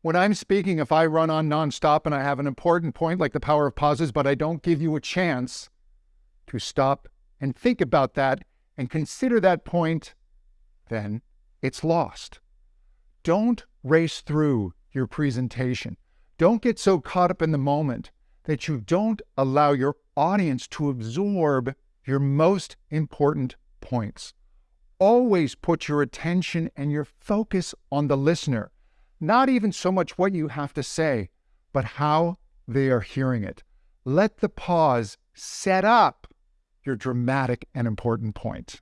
When I'm speaking, if I run on nonstop and I have an important point like the power of pauses, but I don't give you a chance to stop and think about that and consider that point, then it's lost. Don't race through your presentation. Don't get so caught up in the moment that you don't allow your audience to absorb your most important points. Always put your attention and your focus on the listener, not even so much what you have to say, but how they are hearing it. Let the pause set up your dramatic and important point.